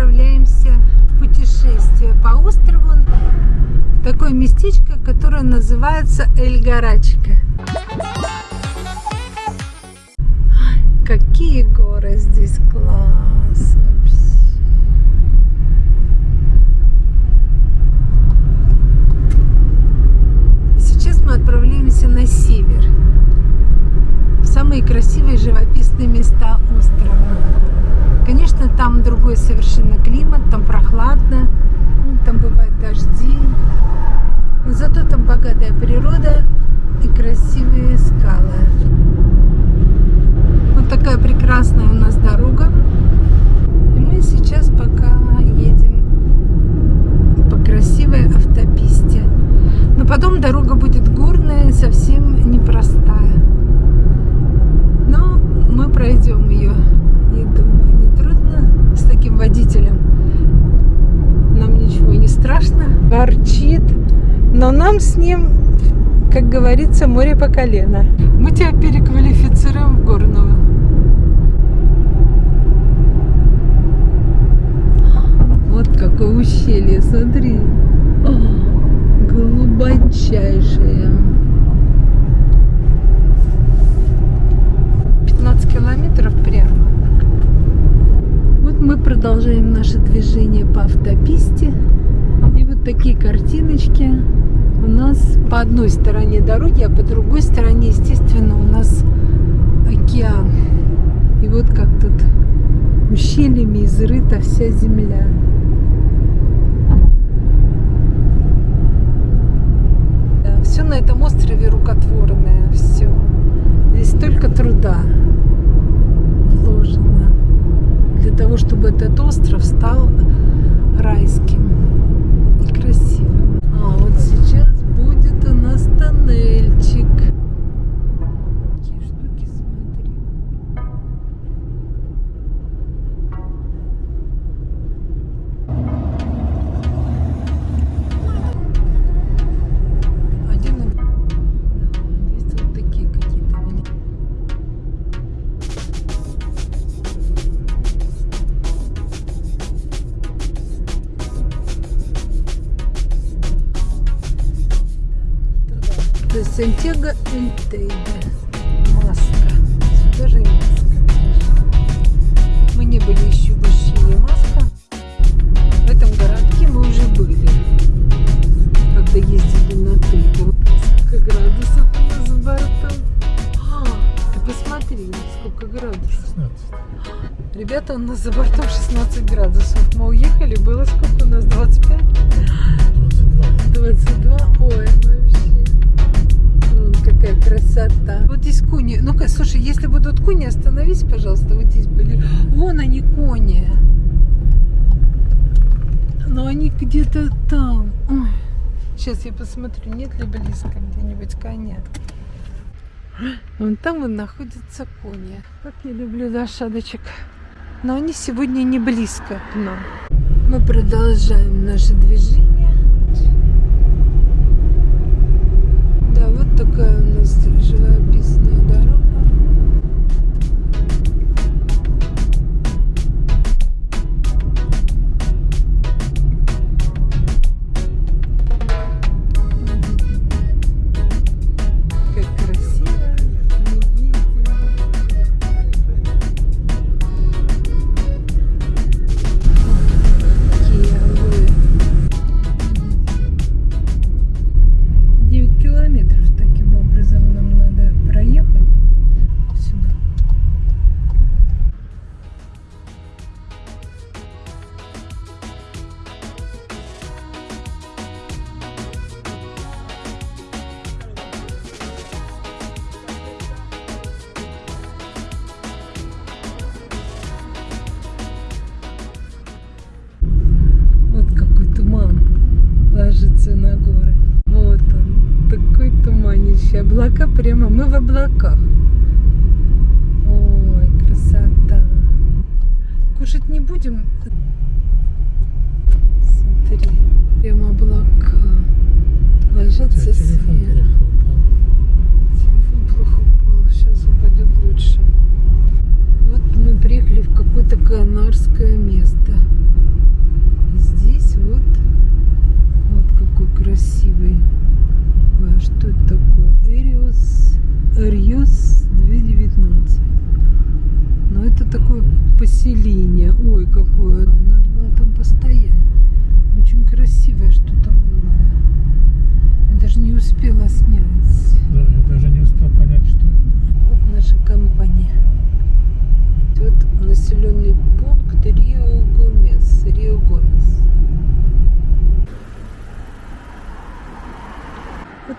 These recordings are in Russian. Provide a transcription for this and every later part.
отправляемся в путешествие по острову такое местечко, которое называется Эль-Гарачка. Какие горы здесь класс вообще. Сейчас мы отправляемся на север, в самые красивые живописные места острова. Конечно, там другой совершенно климат, там прохладно, там бывают дожди. Но зато там богатая природа и красивые скалы. Вот такая прекрасная у нас дорога. И мы сейчас пока едем по красивой автописте. Но потом дорога будет горная, совсем непростая. Но мы пройдем ее. Я думаю, не трудно с таким водителем. Нам ничего не страшно. Ворчит. Но нам с ним, как говорится, море по колено. Мы тебя переквалифицируем в горного. Вот какое ущелье, смотри. О, глубочайшее. 15 километров прямо. Вот мы продолжаем наше движение по автописте. И вот такие картиночки у нас по одной стороне дороги, а по другой стороне, естественно, у нас океан. И вот как тут ущельями изрыта вся земля. Да, все на этом острове рукотворное, все. Здесь столько труда вложено для того, чтобы этот остров стал райским у нас за бортом 16 градусов. Мы уехали, было сколько у нас? 25? 22. 22? Ой, вообще. Вон какая красота. Вот здесь кони. Ну-ка, слушай, если будут кони, остановись, пожалуйста. Вот здесь были. Вон они, кони. Но они где-то там. Ой. Сейчас я посмотрю, нет ли близко где-нибудь коня. Вон там и находятся кони. Как я люблю лошадочек. Но они сегодня не близко к нам. Мы продолжаем наше движение. Да, вот такая у нас живописная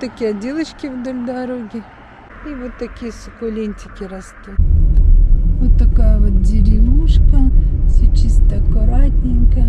Такие отделочки вдоль дороги. И вот такие суккулентики растут. Вот такая вот деревушка. Все чисто аккуратненько.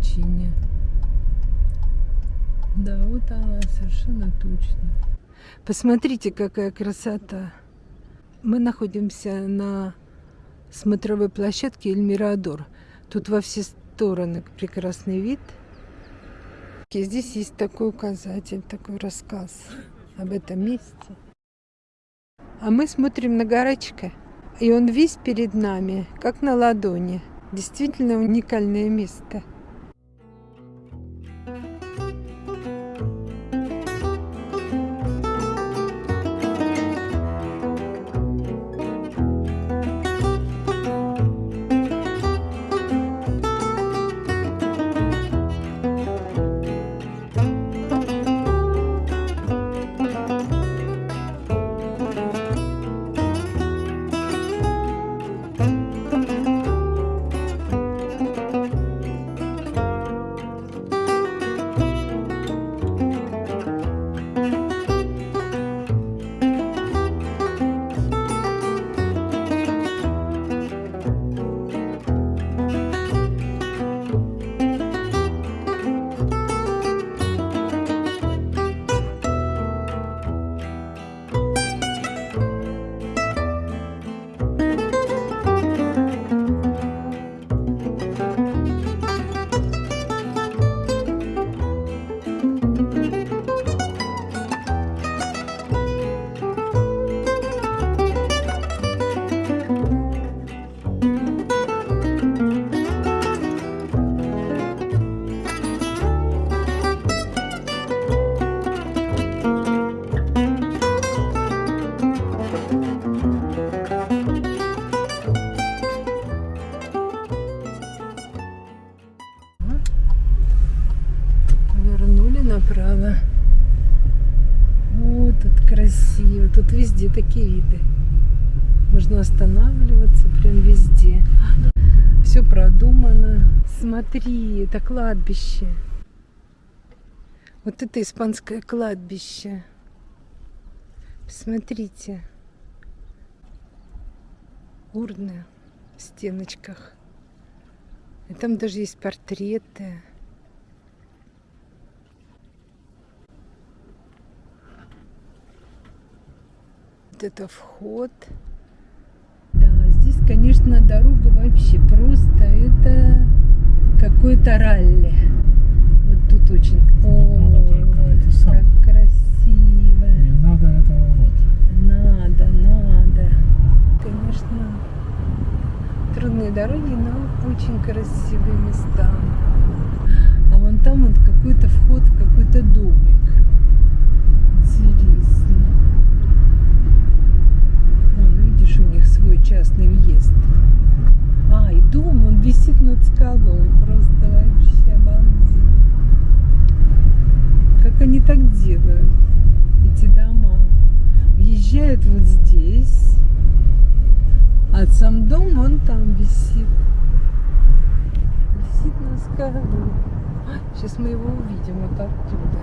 Назначения. Да, вот она совершенно точно. Посмотрите, какая красота. Мы находимся на смотровой площадке Эльмирадор. Тут во все стороны прекрасный вид. И здесь есть такой указатель, такой рассказ об этом месте. А мы смотрим на горочка, и он весь перед нами, как на ладони. Действительно уникальное место. Смотри, это кладбище. Вот это испанское кладбище. Посмотрите. Урны в стеночках. И там даже есть портреты. Вот это вход. Да, здесь, конечно, дорога вообще просто это какое-то ралли. Вот тут очень. О, как красиво. Не надо этого вот. Надо, надо. Конечно, трудные дороги, но очень красивые места. А вон там вот какой-то вход в какой-то домик. Интересно. Вон, видишь, у них свой частный въезд. А, и дом, висит над скалой. Просто вообще обалдеть. Как они так делают, эти дома. Въезжают вот здесь, а сам дом вон там висит. Висит на скалу. Сейчас мы его увидим вот оттуда.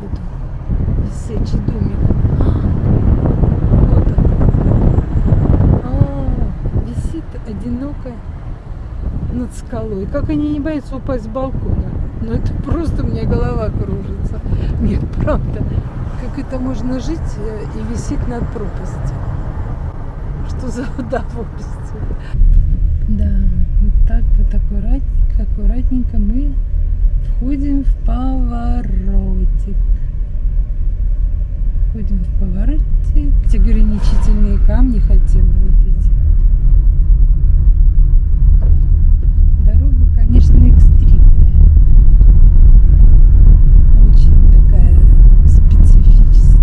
Вот он, висячий домик. Вот он. А, висит одиноко над скалой. Как они не боятся упасть с балкона? Ну это просто у меня голова кружится. Нет, правда. Как это можно жить э, и висеть над пропастью? Что за удовольствие? Да, вот так вот аккуратненько, аккуратненько мы входим в поворотик. Входим в поворотик. Эти ограничительные камни хотя бы вот эти. Дорога, конечно, экстримная. Очень такая специфическая.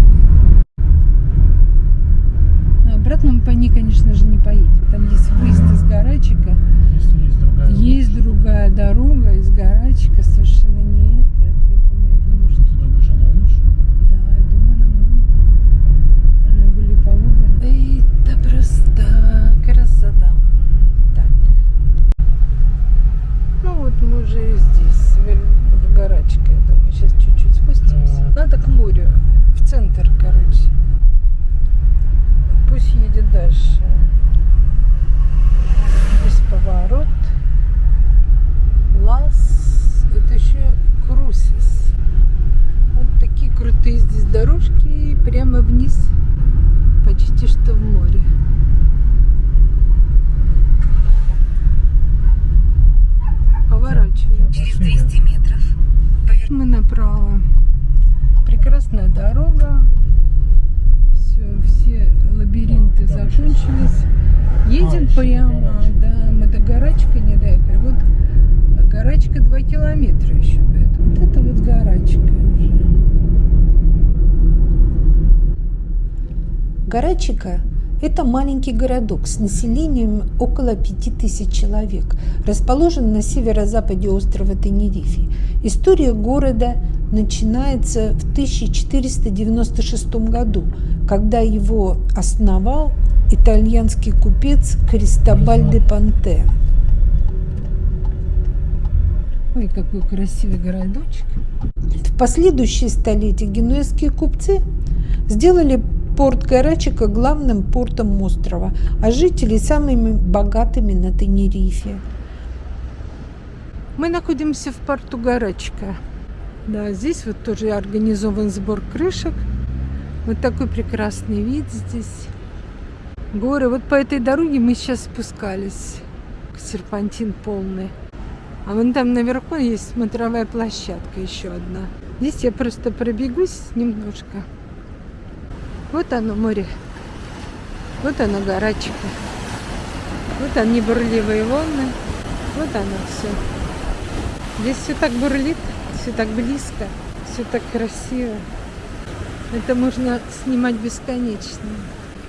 А обратно мы по ней, конечно же, не поедем. Там есть выезд из Гарачика. Если есть другая Есть другая дорога из Гарачика, совершенно не это. Поэтому я думаю, что Что ты думаешь, она лучше? да, я думаю, нам она были пологая. Это просто красота. Так. Ну вот мы уже здесь, в, в Гарачке, я думаю. Сейчас чуть-чуть спустимся. Так. Надо к морю, в центр, короче. Пусть едет дальше. Здесь поворот. Лас. Это еще Крусис. Вот такие крутые здесь дорожки. И прямо вниз. Почти что в море. Поворачиваем. Через 200 метров Мы направо. Прекрасная дорога. Все, все лабиринты Да, там закончились. Едем еще до прямо, Гарачка. да, мы до Гарачка не доехали. Вот Гарачка 2 километра еще. поэтому Вот это вот Гарачка уже. Гарачика – это маленький городок с населением около 5000 человек, расположен на северо-западе острова Тенерифе. История города начинается в 1496 году, когда его основал итальянский купец Кристобаль де Панте. Ой, какой красивый городочек. В последующие столетия генуэзские купцы сделали порт Гарачика главным портом острова, а жители самыми богатыми на Тенерифе. Мы находимся в порту Гарачка. Да, здесь вот тоже организован сбор крышек. Вот такой прекрасный вид здесь. Горы. Вот по этой дороге мы сейчас спускались. Серпантин полный. А вон там наверху есть смотровая площадка еще одна. Здесь я просто пробегусь немножко. Вот оно море. Вот оно Гарачка. Вот они бурливые волны. Вот оно все. Здесь все так бурлит, все так близко, все так красиво. Это можно снимать бесконечно.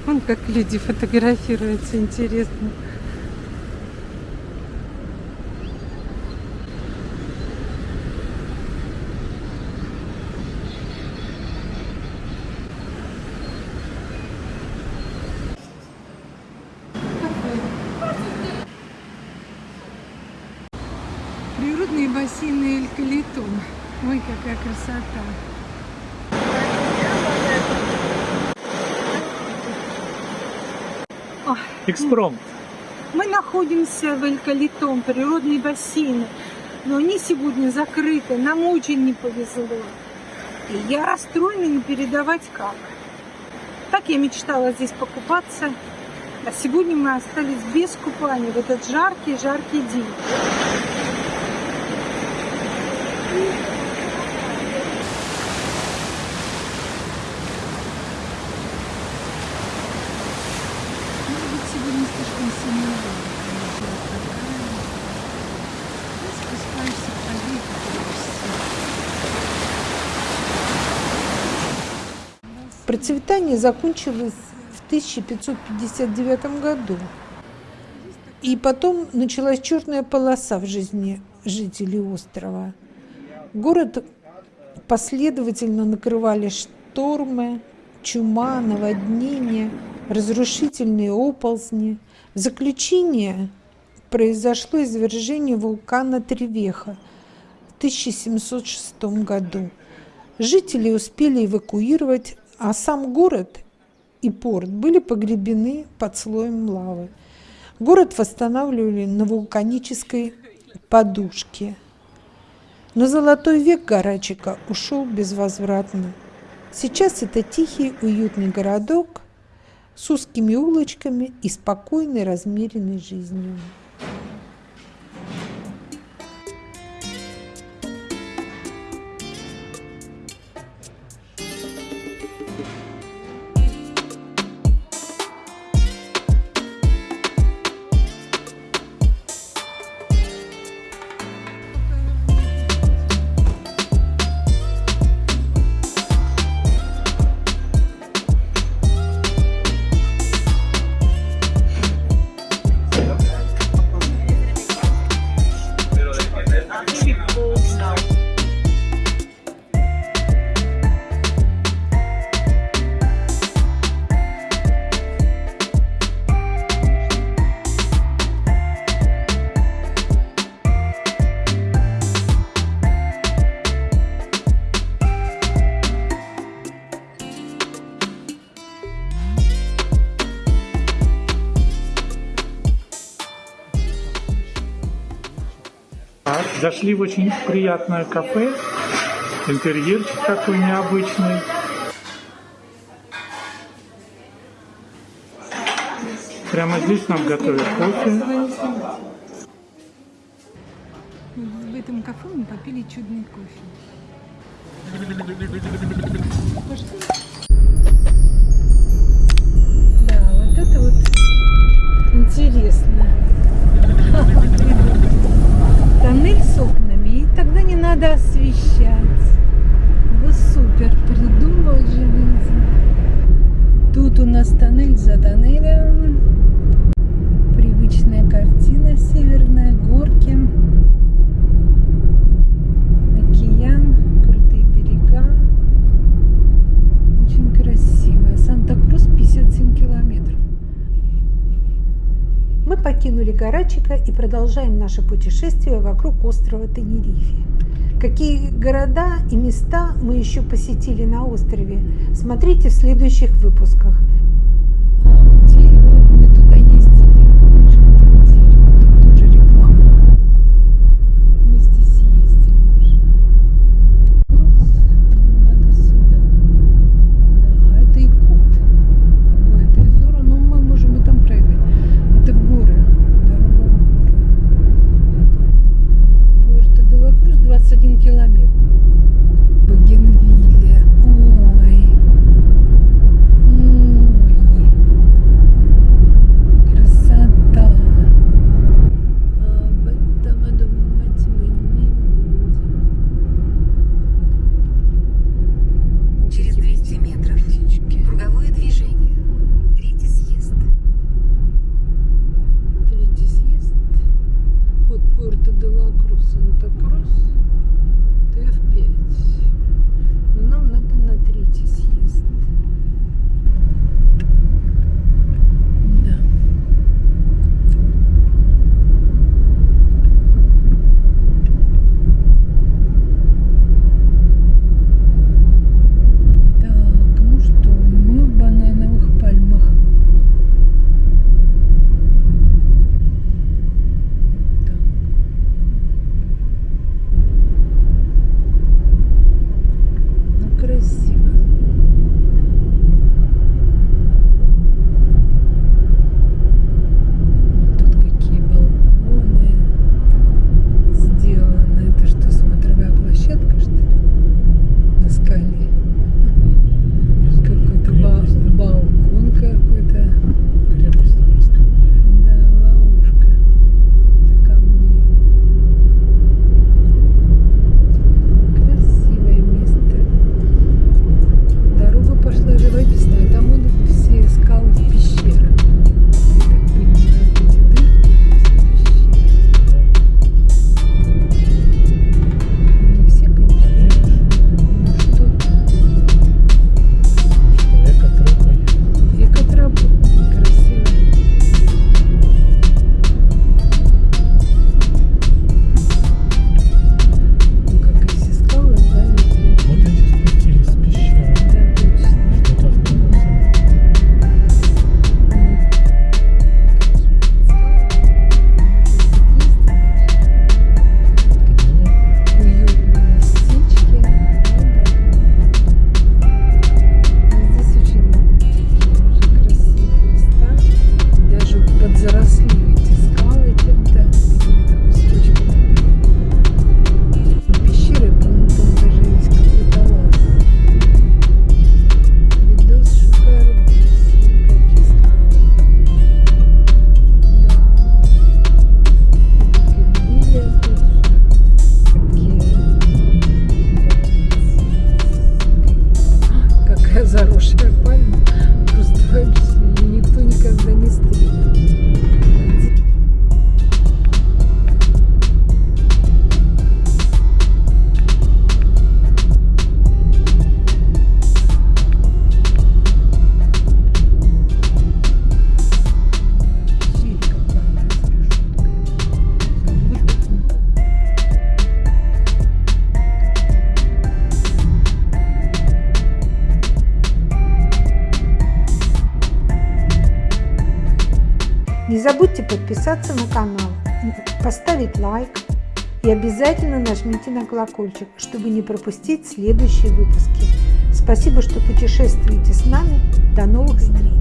Вон как люди фотографируются, интересно. Природные Калитон. Ой, какая красота. Экспромт. Мы находимся в Эль-Калитон, природные бассейны. Но они сегодня закрыты, нам очень не повезло. И я расстроена не передавать как. Так я мечтала здесь покупаться. А сегодня мы остались без купания в этот жаркий-жаркий день. Процветание закончилось в 1559 году. И потом началась черная полоса в жизни жителей острова. Город последовательно накрывали штормы, чума, наводнения, разрушительные оползни. В заключение произошло извержение вулкана Тревеха в 1706 году. Жители успели эвакуировать, а сам город и порт были погребены под слоем лавы. Город восстанавливали на вулканической подушке. Но золотой век Гарачика ушел безвозвратно. Сейчас это тихий, уютный городок с узкими улочками и спокойной, размеренной жизнью. Зашли в очень приятное кафе. Интерьерчик такой необычный. Прямо здесь нам готовят кофе. В этом кафе мы попили чудный кофе. Надо освещать. Вот супер, придумал же люди. Тут у нас тоннель за тоннелем. Привычная картина северная, горки. Океан, крутые берега. Очень красиво. Санта-Крус 57 километров. Мы покинули Гарачика и продолжаем наше путешествие вокруг острова Тенерифе. Какие города и места мы еще посетили на острове, смотрите в следующих выпусках. Забудьте подписаться на канал, поставить лайк и обязательно нажмите на колокольчик, чтобы не пропустить следующие выпуски. Спасибо, что путешествуете с нами. До новых встреч!